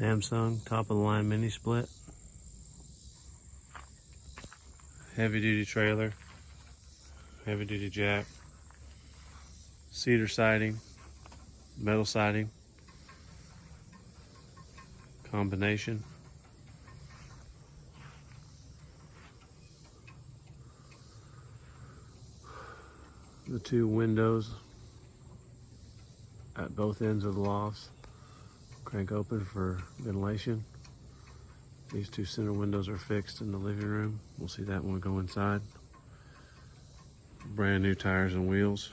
Samsung top of the line mini split. Heavy duty trailer. Heavy duty jack. Cedar siding. Metal siding. Combination. The two windows at both ends of the lofts crank open for ventilation. These two center windows are fixed in the living room. We'll see that when we go inside. Brand new tires and wheels.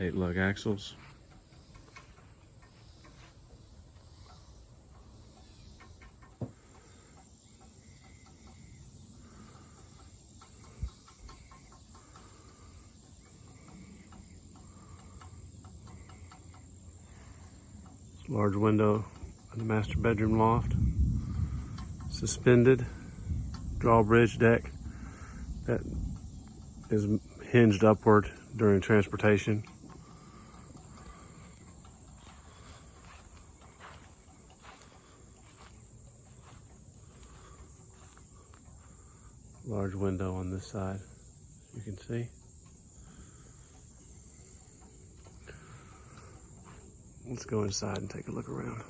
Eight lug axles. Large window in the master bedroom loft. Suspended drawbridge deck that is hinged upward during transportation. Large window on this side, you can see. Let's go inside and take a look around.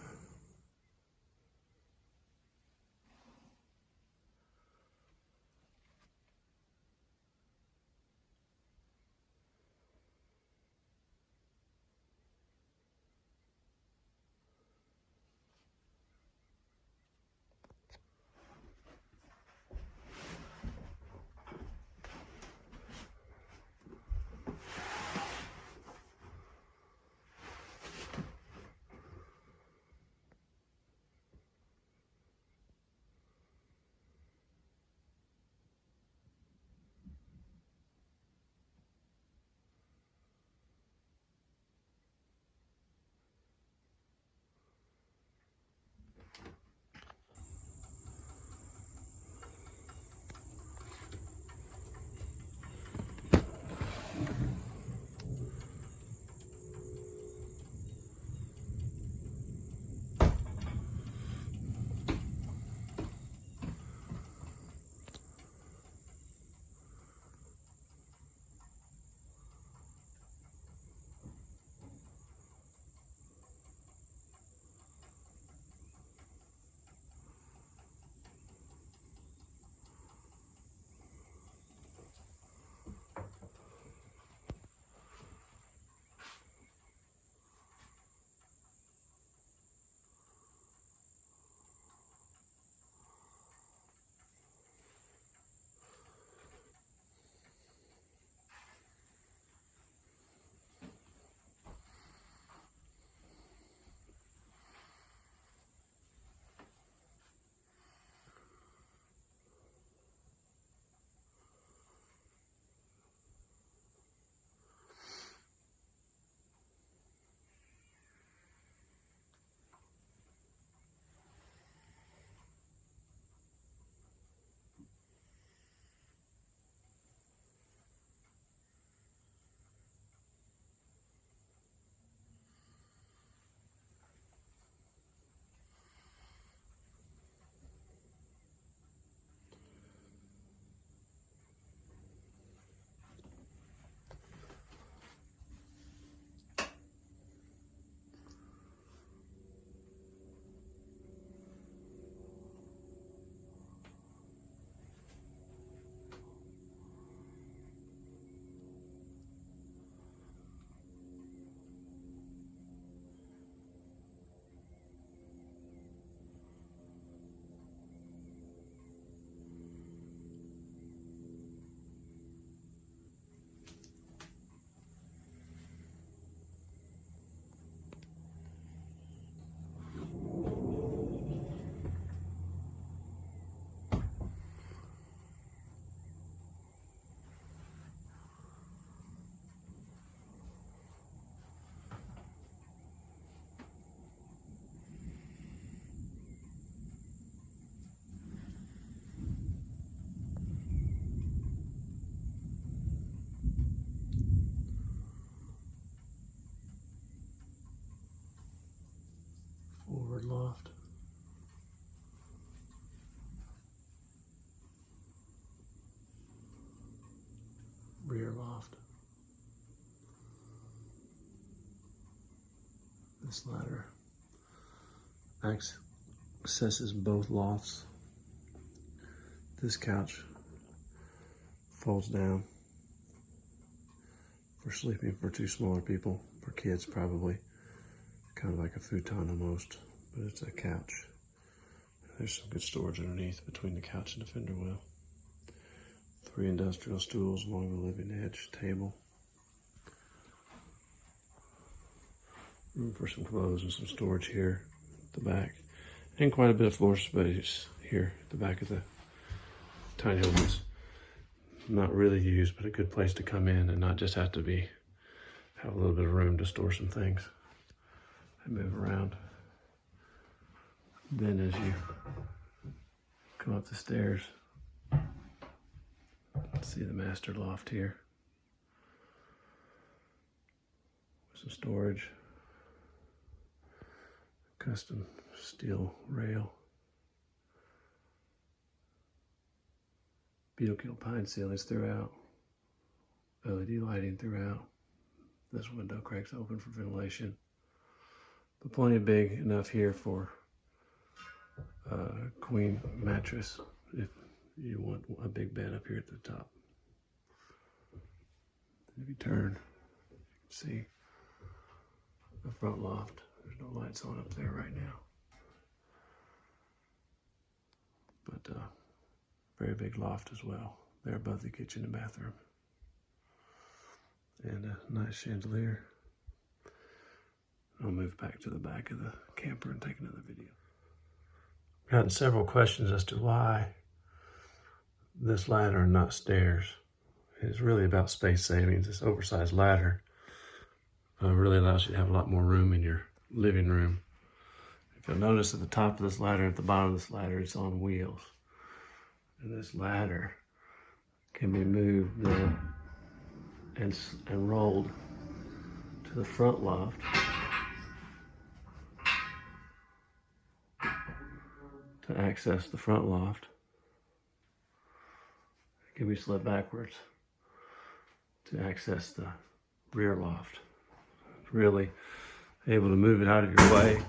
Loft. Rear loft. This ladder accesses both lofts. This couch folds down for sleeping for two smaller people, for kids probably. Kind of like a futon almost, but it's a couch. There's some good storage underneath between the couch and the fender well. Three industrial stools along the living edge table. Room for some clothes and some storage here at the back. And quite a bit of floor space here at the back of the tiny home. It's not really used, but a good place to come in and not just have to be, have a little bit of room to store some things and move around. Then as you come up the stairs, see the master loft here. With some storage. Custom steel rail. Beetle pine ceilings throughout. LED lighting throughout. This window cracks open for ventilation. But plenty big enough here for a queen mattress if you want a big bed up here at the top. If you turn, you can see the front loft. There's no lights on up there right now. But uh, very big loft as well. There above the kitchen and bathroom. And a nice chandelier. I'll move back to the back of the camper and take another video. Gotten several questions as to why this ladder and not stairs. It's really about space savings. This oversized ladder uh, really allows you to have a lot more room in your living room. If you'll notice at the top of this ladder, at the bottom of this ladder, it's on wheels. And this ladder can be moved then and, and rolled to the front loft. To access the front loft. Can be slid backwards to access the rear loft. Really able to move it out of your way,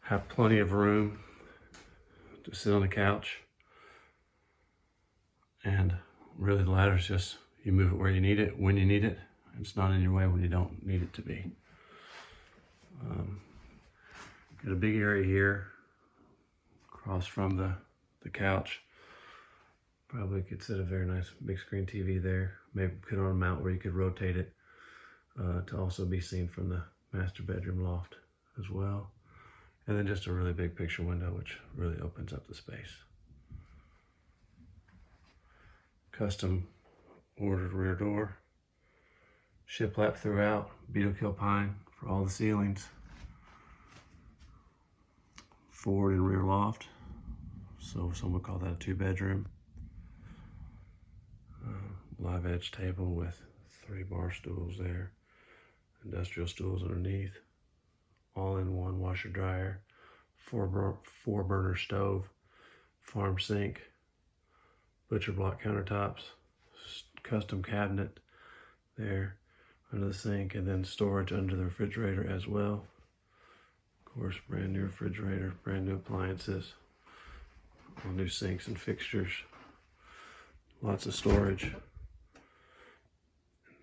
have plenty of room to sit on the couch. And really the ladder's just, you move it where you need it, when you need it. It's not in your way when you don't need it to be. Um, got a big area here across from the, the couch. Probably could set a very nice big screen TV there. Maybe put on a mount where you could rotate it uh, to also be seen from the master bedroom loft as well. And then just a really big picture window, which really opens up the space. Custom ordered rear door. Shiplap throughout, beetle kill pine for all the ceilings. Forward and rear loft. So some would call that a two bedroom. Uh, live edge table with three bar stools there industrial stools underneath, all in one washer dryer, four, bur- four burner stove, farm sink, butcher block countertops, custom cabinet there under the sink, and then storage under the refrigerator as well. Of course, brand new refrigerator, brand new appliances, new sinks and fixtures, lots of storage.